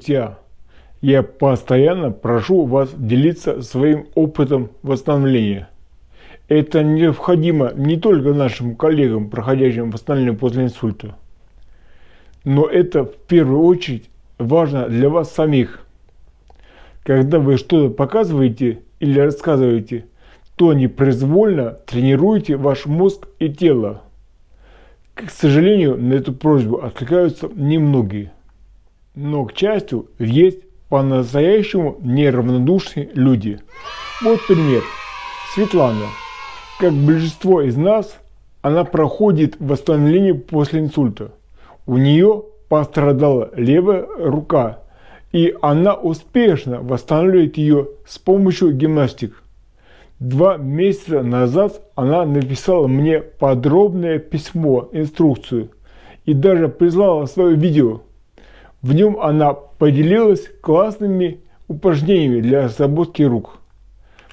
друзья, я постоянно прошу вас делиться своим опытом восстановления. Это необходимо не только нашим коллегам, проходящим восстановление после инсульта, но это в первую очередь важно для вас самих. Когда вы что-то показываете или рассказываете, то непроизвольно тренируете ваш мозг и тело. К сожалению, на эту просьбу откликаются немногие. Но, к счастью, есть по-настоящему неравнодушные люди. Вот пример. Светлана. Как большинство из нас, она проходит восстановление после инсульта. У нее пострадала левая рука, и она успешно восстанавливает ее с помощью гимнастик. Два месяца назад она написала мне подробное письмо, инструкцию, и даже прислала свое видео. В нем она поделилась классными упражнениями для разработки рук.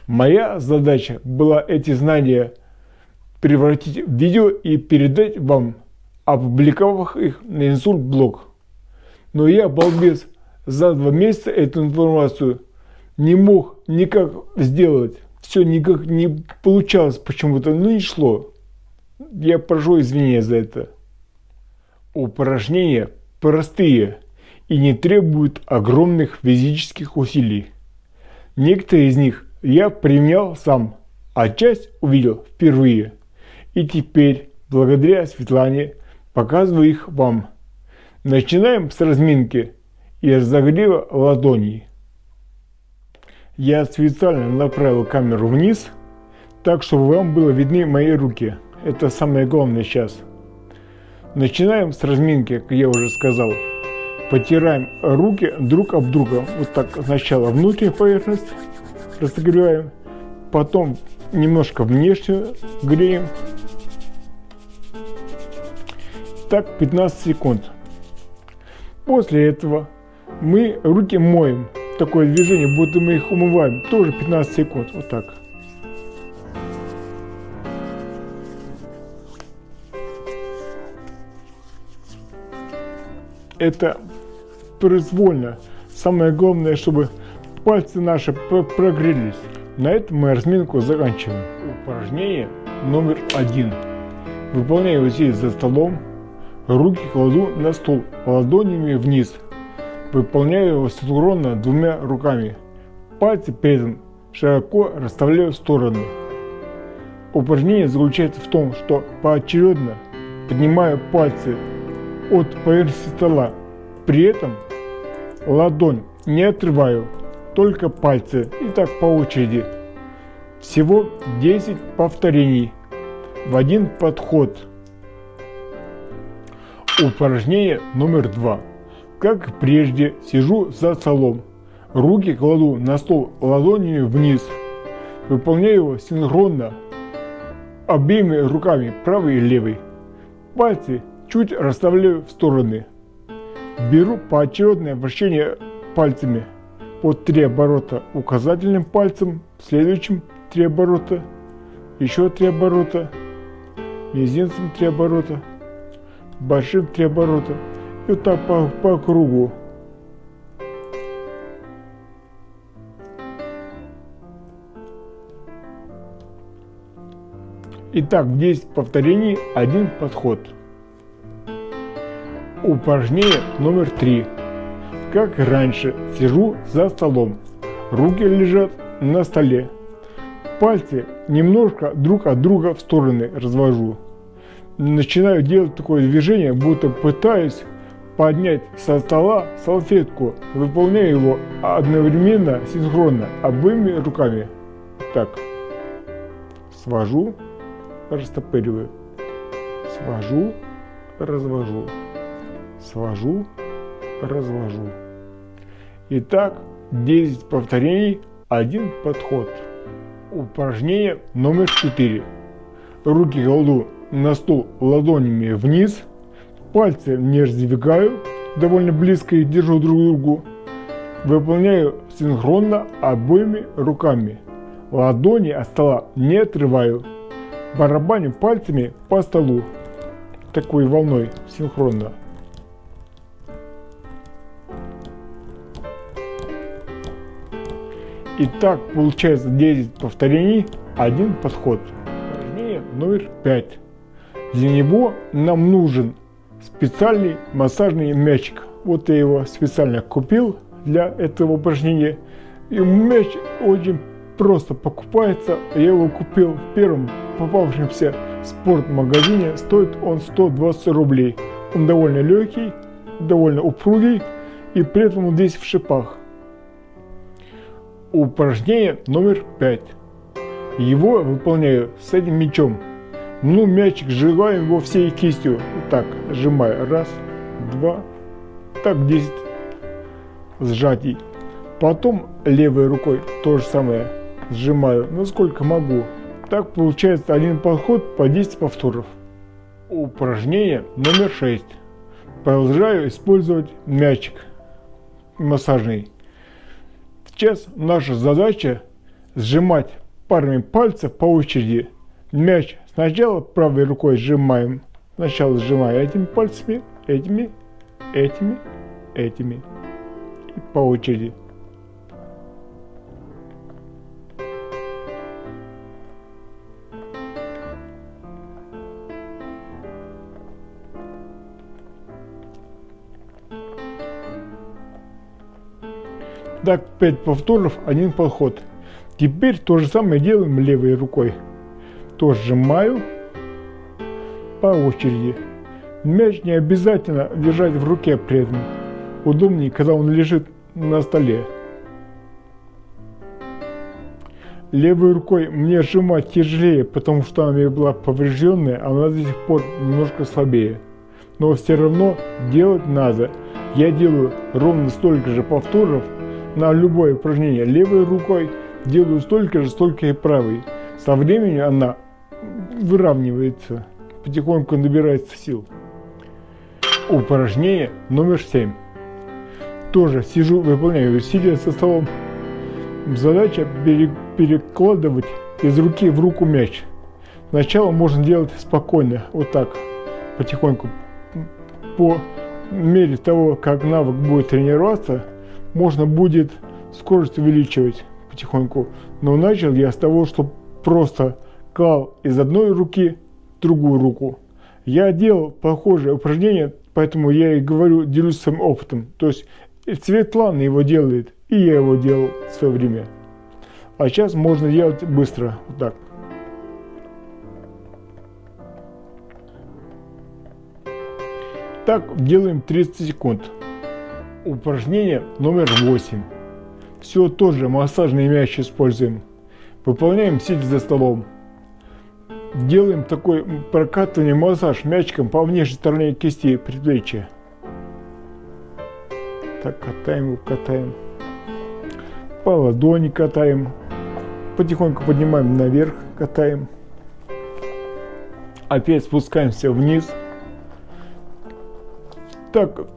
Моя задача была эти знания превратить в видео и передать вам, опубликовав их на инсульт блог. Но я, балбес, за два месяца эту информацию не мог никак сделать. Все никак не получалось почему-то, ну не шло. Я прошу извинения за это. Упражнения простые и не требуют огромных физических усилий. Некоторые из них я применял сам, а часть увидел впервые. И теперь, благодаря Светлане, показываю их вам. Начинаем с разминки и разогрева ладоней. Я специально направил камеру вниз, так чтобы вам было видны мои руки. Это самое главное сейчас. Начинаем с разминки, как я уже сказал. Потираем руки друг об друга. Вот так сначала внутреннюю поверхность разогреваем, потом немножко внешнюю греем. Так 15 секунд. После этого мы руки моем. Такое движение, будто мы их умываем. Тоже 15 секунд. Вот так. Это произвольно. Самое главное, чтобы пальцы наши прогрелись. На этом мы разминку заканчиваем. Упражнение номер один. Выполняю здесь за столом. Руки кладу на стол ладонями вниз – Выполняю его синхронно двумя руками. Пальцы при этом широко расставляю в стороны. Упражнение заключается в том, что поочередно поднимаю пальцы от поверхности стола. При этом ладонь не отрываю, только пальцы и так по очереди. Всего 10 повторений в один подход. Упражнение номер два. Как прежде, сижу за столом. Руки кладу на стол ладонями вниз. Выполняю его синхронно обеими руками, правой и левой. Пальцы чуть расставляю в стороны. Беру поочередное вращение пальцами по три оборота указательным пальцем, следующим три оборота, еще три оборота, мизинцем три оборота, большим три оборота и вот так по, по кругу. Итак, 10 повторений, один подход. Упражнение номер три. Как раньше, сижу за столом. Руки лежат на столе. Пальцы немножко друг от друга в стороны развожу. Начинаю делать такое движение, будто пытаюсь поднять со стола салфетку, выполняя его одновременно, синхронно, обоими руками. Так, свожу, растопыриваю, свожу, развожу, свожу, развожу. Итак, 10 повторений, один подход. Упражнение номер 4. Руки кладу на стол ладонями вниз – Пальцы не раздвигаю, довольно близко их держу друг к другу. Выполняю синхронно обоими руками. Ладони от стола не отрываю. Барабаню пальцами по столу. Такой волной синхронно. И так получается 10 повторений, один подход. Упражнение номер 5. Для него нам нужен специальный массажный мячик. Вот я его специально купил для этого упражнения. И мяч очень просто покупается. Я его купил в первом попавшемся спортмагазине. Стоит он 120 рублей. Он довольно легкий, довольно упругий и при этом он весь в шипах. Упражнение номер 5. Его выполняю с этим мячом. Ну, мячик сжимаем его всей кистью. Так, сжимаю. Раз, два, так 10 сжатий. Потом левой рукой то же самое сжимаю, насколько могу. Так получается один подход по 10 повторов. Упражнение номер 6. Продолжаю использовать мячик массажный. Сейчас наша задача сжимать парами пальцев по очереди. Мяч сначала правой рукой сжимаем. Сначала сжимаю этими пальцами, этими, этими, этими. И по очереди. 5 повторов, один подход. Теперь то же самое делаем левой рукой. То сжимаю по очереди. Мяч не обязательно держать в руке при этом. Удобнее, когда он лежит на столе. Левой рукой мне сжимать тяжелее, потому что она была поврежденная, а она до сих пор немножко слабее. Но все равно делать надо. Я делаю ровно столько же повторов, на любое упражнение левой рукой, делаю столько же, столько и правой. Со временем она выравнивается, потихоньку набирается сил. Упражнение номер 7. Тоже сижу, выполняю, сидя со столом. Задача перекладывать из руки в руку мяч. Сначала можно делать спокойно, вот так, потихоньку. По мере того, как навык будет тренироваться, можно будет скорость увеличивать потихоньку. Но начал я с того, что просто клал из одной руки другую руку. Я делал похожее упражнение, поэтому я и говорю, делюсь своим опытом. То есть Светлана его делает, и я его делал в свое время. А сейчас можно делать быстро, вот так. Так делаем 30 секунд. Упражнение номер 8. Все тоже массажный мяч используем. Выполняем сидя за столом. Делаем такой прокатывание массаж мячиком по внешней стороне кисти предплечья. Так, катаем его, катаем. По ладони катаем. Потихоньку поднимаем наверх, катаем. Опять спускаемся вниз. Так,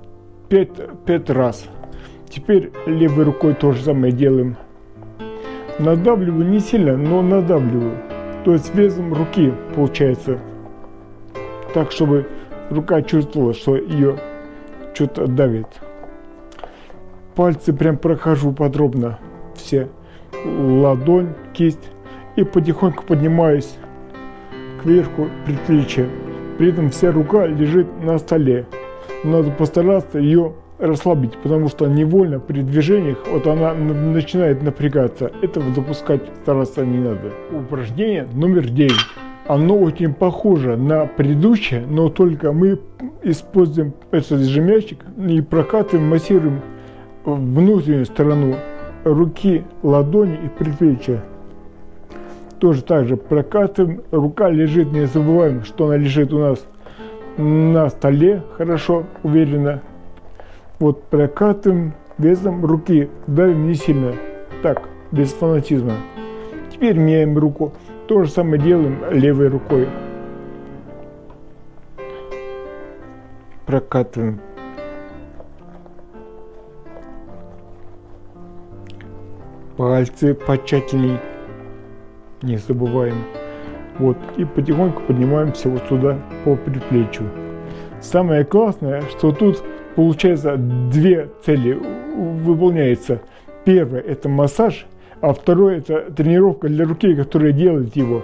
5, 5 раз. Теперь левой рукой то же самое делаем. Надавливаю не сильно, но надавливаю. То есть весом руки получается. Так, чтобы рука чувствовала, что ее что-то давит. Пальцы прям прохожу подробно. Все. Ладонь, кисть. И потихоньку поднимаюсь кверху предплечья. При этом вся рука лежит на столе надо постараться ее расслабить, потому что невольно при движениях вот она начинает напрягаться. Этого допускать стараться не надо. Упражнение номер 9. Оно очень похоже на предыдущее, но только мы используем этот же мячик и прокатываем, массируем внутреннюю сторону руки, ладони и предплечья. Тоже так же прокатываем, рука лежит, не забываем, что она лежит у нас на столе хорошо, уверенно. Вот прокатываем весом руки, давим не сильно, так, без фанатизма. Теперь меняем руку. То же самое делаем левой рукой. Прокатываем. Пальцы потщательней. Не забываем. Вот, и потихоньку поднимаемся вот сюда по предплечью. Самое классное, что тут получается две цели выполняется. Первое это массаж, А второе это тренировка для руки, которая делает его.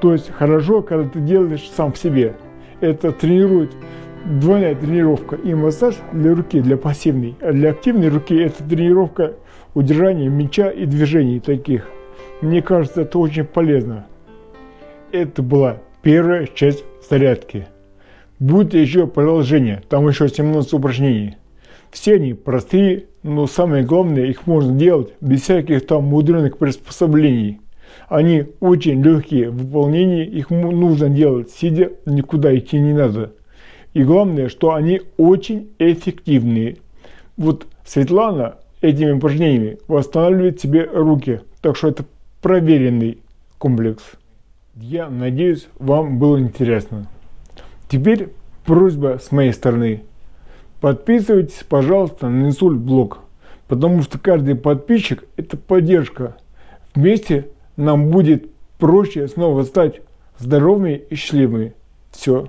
То есть хорошо, когда ты делаешь сам в себе. Это тренирует двойная тренировка и массаж для руки, для пассивной. А для активной руки это тренировка удержания мяча и движений таких. Мне кажется, это очень полезно. Это была первая часть зарядки. Будет еще продолжение, там еще 17 упражнений. Все они простые, но самое главное, их можно делать без всяких там мудреных приспособлений. Они очень легкие в выполнении, их нужно делать сидя, никуда идти не надо. И главное, что они очень эффективные. Вот Светлана этими упражнениями восстанавливает себе руки, так что это проверенный комплекс. Я надеюсь, вам было интересно. Теперь просьба с моей стороны. Подписывайтесь, пожалуйста, на инсульт блог, потому что каждый подписчик – это поддержка. Вместе нам будет проще снова стать здоровыми и счастливыми. Все.